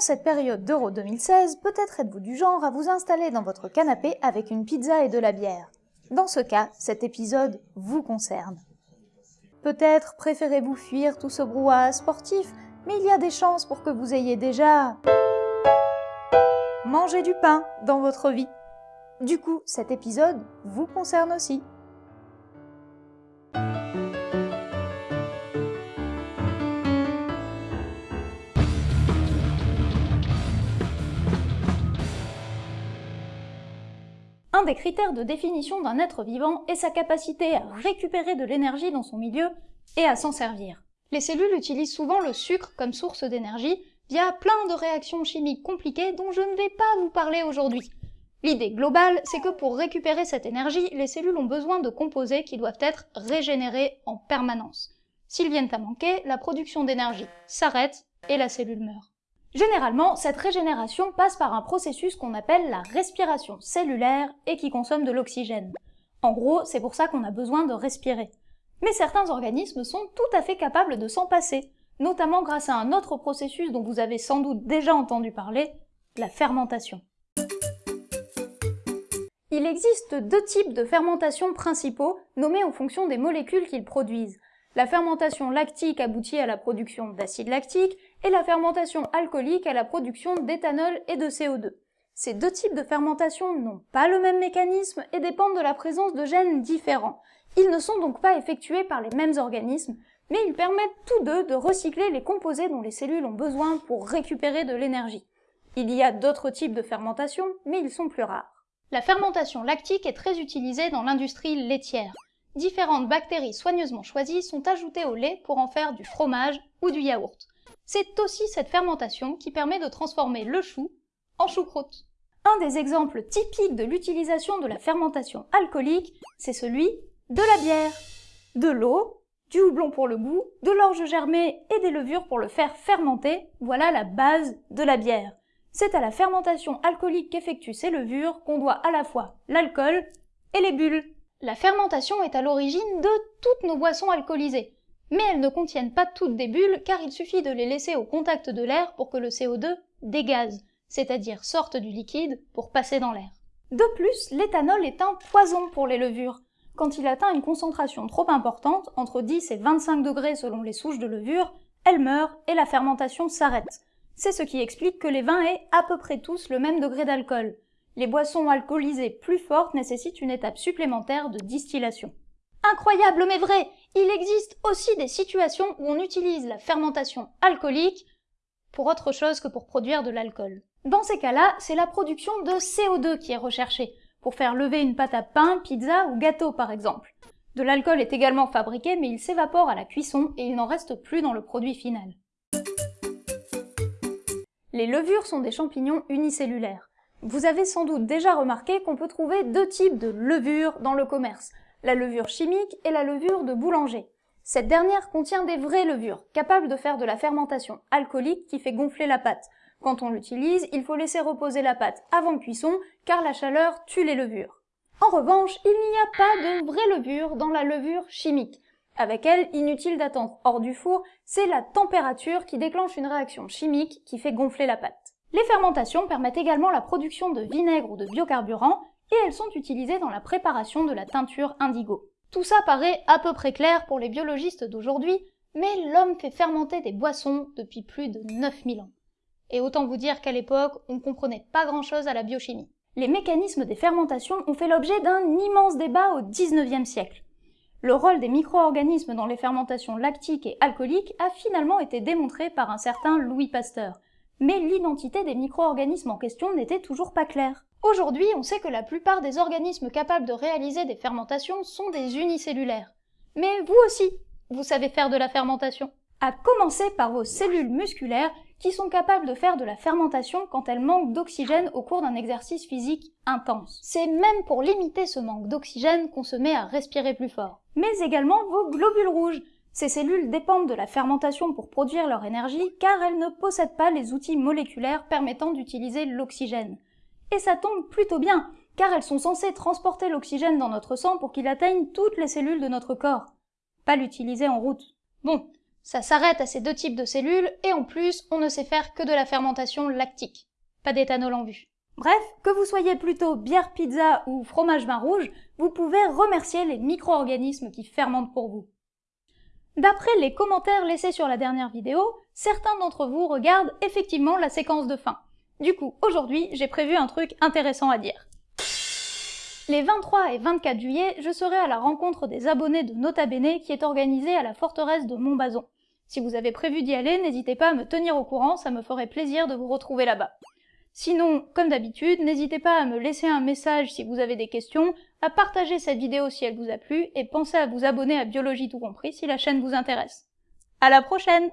Cette période d'Euro 2016, peut-être êtes-vous du genre à vous installer dans votre canapé avec une pizza et de la bière. Dans ce cas, cet épisode vous concerne. Peut-être préférez-vous fuir tout ce brouhaha sportif, mais il y a des chances pour que vous ayez déjà mangé du pain dans votre vie. Du coup, cet épisode vous concerne aussi. Un des critères de définition d'un être vivant est sa capacité à récupérer de l'énergie dans son milieu et à s'en servir. Les cellules utilisent souvent le sucre comme source d'énergie via plein de réactions chimiques compliquées dont je ne vais pas vous parler aujourd'hui. L'idée globale, c'est que pour récupérer cette énergie, les cellules ont besoin de composés qui doivent être régénérés en permanence. S'ils viennent à manquer, la production d'énergie s'arrête et la cellule meurt. Généralement, cette régénération passe par un processus qu'on appelle la respiration cellulaire et qui consomme de l'oxygène. En gros, c'est pour ça qu'on a besoin de respirer. Mais certains organismes sont tout à fait capables de s'en passer, notamment grâce à un autre processus dont vous avez sans doute déjà entendu parler, la fermentation. Il existe deux types de fermentation principaux, nommés en fonction des molécules qu'ils produisent. La fermentation lactique aboutit à la production d'acide lactique et la fermentation alcoolique à la production d'éthanol et de CO2. Ces deux types de fermentation n'ont pas le même mécanisme et dépendent de la présence de gènes différents. Ils ne sont donc pas effectués par les mêmes organismes, mais ils permettent tous deux de recycler les composés dont les cellules ont besoin pour récupérer de l'énergie. Il y a d'autres types de fermentation, mais ils sont plus rares. La fermentation lactique est très utilisée dans l'industrie laitière. Différentes bactéries soigneusement choisies sont ajoutées au lait pour en faire du fromage ou du yaourt. C'est aussi cette fermentation qui permet de transformer le chou en choucroute. Un des exemples typiques de l'utilisation de la fermentation alcoolique, c'est celui de la bière. De l'eau, du houblon pour le goût, de l'orge germée et des levures pour le faire fermenter, voilà la base de la bière. C'est à la fermentation alcoolique qu'effectuent ces levures qu'on doit à la fois l'alcool et les bulles. La fermentation est à l'origine de toutes nos boissons alcoolisées mais elles ne contiennent pas toutes des bulles car il suffit de les laisser au contact de l'air pour que le CO2 dégaze, c'est-à-dire sorte du liquide pour passer dans l'air. De plus, l'éthanol est un poison pour les levures. Quand il atteint une concentration trop importante, entre 10 et 25 degrés selon les souches de levure, elle meurt et la fermentation s'arrête. C'est ce qui explique que les vins aient à peu près tous le même degré d'alcool. Les boissons alcoolisées plus fortes nécessitent une étape supplémentaire de distillation. Incroyable mais vrai Il existe aussi des situations où on utilise la fermentation alcoolique pour autre chose que pour produire de l'alcool. Dans ces cas-là, c'est la production de CO2 qui est recherchée, pour faire lever une pâte à pain, pizza ou gâteau par exemple. De l'alcool est également fabriqué mais il s'évapore à la cuisson et il n'en reste plus dans le produit final. Les levures sont des champignons unicellulaires. Vous avez sans doute déjà remarqué qu'on peut trouver deux types de levures dans le commerce, la levure chimique et la levure de boulanger. Cette dernière contient des vraies levures, capables de faire de la fermentation alcoolique qui fait gonfler la pâte. Quand on l'utilise, il faut laisser reposer la pâte avant cuisson, car la chaleur tue les levures. En revanche, il n'y a pas de vraie levure dans la levure chimique. Avec elle, inutile d'attendre hors du four, c'est la température qui déclenche une réaction chimique qui fait gonfler la pâte. Les fermentations permettent également la production de vinaigre ou de biocarburant, et elles sont utilisées dans la préparation de la teinture indigo. Tout ça paraît à peu près clair pour les biologistes d'aujourd'hui, mais l'homme fait fermenter des boissons depuis plus de 9000 ans. Et autant vous dire qu'à l'époque, on ne comprenait pas grand-chose à la biochimie. Les mécanismes des fermentations ont fait l'objet d'un immense débat au 19e siècle. Le rôle des micro-organismes dans les fermentations lactiques et alcooliques a finalement été démontré par un certain Louis Pasteur, mais l'identité des micro-organismes en question n'était toujours pas claire. Aujourd'hui, on sait que la plupart des organismes capables de réaliser des fermentations sont des unicellulaires. Mais vous aussi, vous savez faire de la fermentation. À commencer par vos cellules musculaires qui sont capables de faire de la fermentation quand elles manquent d'oxygène au cours d'un exercice physique intense. C'est même pour limiter ce manque d'oxygène qu'on se met à respirer plus fort. Mais également vos globules rouges. Ces cellules dépendent de la fermentation pour produire leur énergie car elles ne possèdent pas les outils moléculaires permettant d'utiliser l'oxygène. Et ça tombe plutôt bien, car elles sont censées transporter l'oxygène dans notre sang pour qu'il atteigne toutes les cellules de notre corps. Pas l'utiliser en route. Bon, Ça s'arrête à ces deux types de cellules, et en plus, on ne sait faire que de la fermentation lactique. Pas d'éthanol en vue. Bref, que vous soyez plutôt bière pizza ou fromage vin rouge, vous pouvez remercier les micro-organismes qui fermentent pour vous. D'après les commentaires laissés sur la dernière vidéo, certains d'entre vous regardent effectivement la séquence de fin. Du coup, aujourd'hui, j'ai prévu un truc intéressant à dire. Les 23 et 24 juillet, je serai à la rencontre des abonnés de Nota Bene qui est organisée à la forteresse de Montbazon. Si vous avez prévu d'y aller, n'hésitez pas à me tenir au courant, ça me ferait plaisir de vous retrouver là-bas. Sinon, comme d'habitude, n'hésitez pas à me laisser un message si vous avez des questions, à partager cette vidéo si elle vous a plu, et pensez à vous abonner à Biologie tout compris si la chaîne vous intéresse. À la prochaine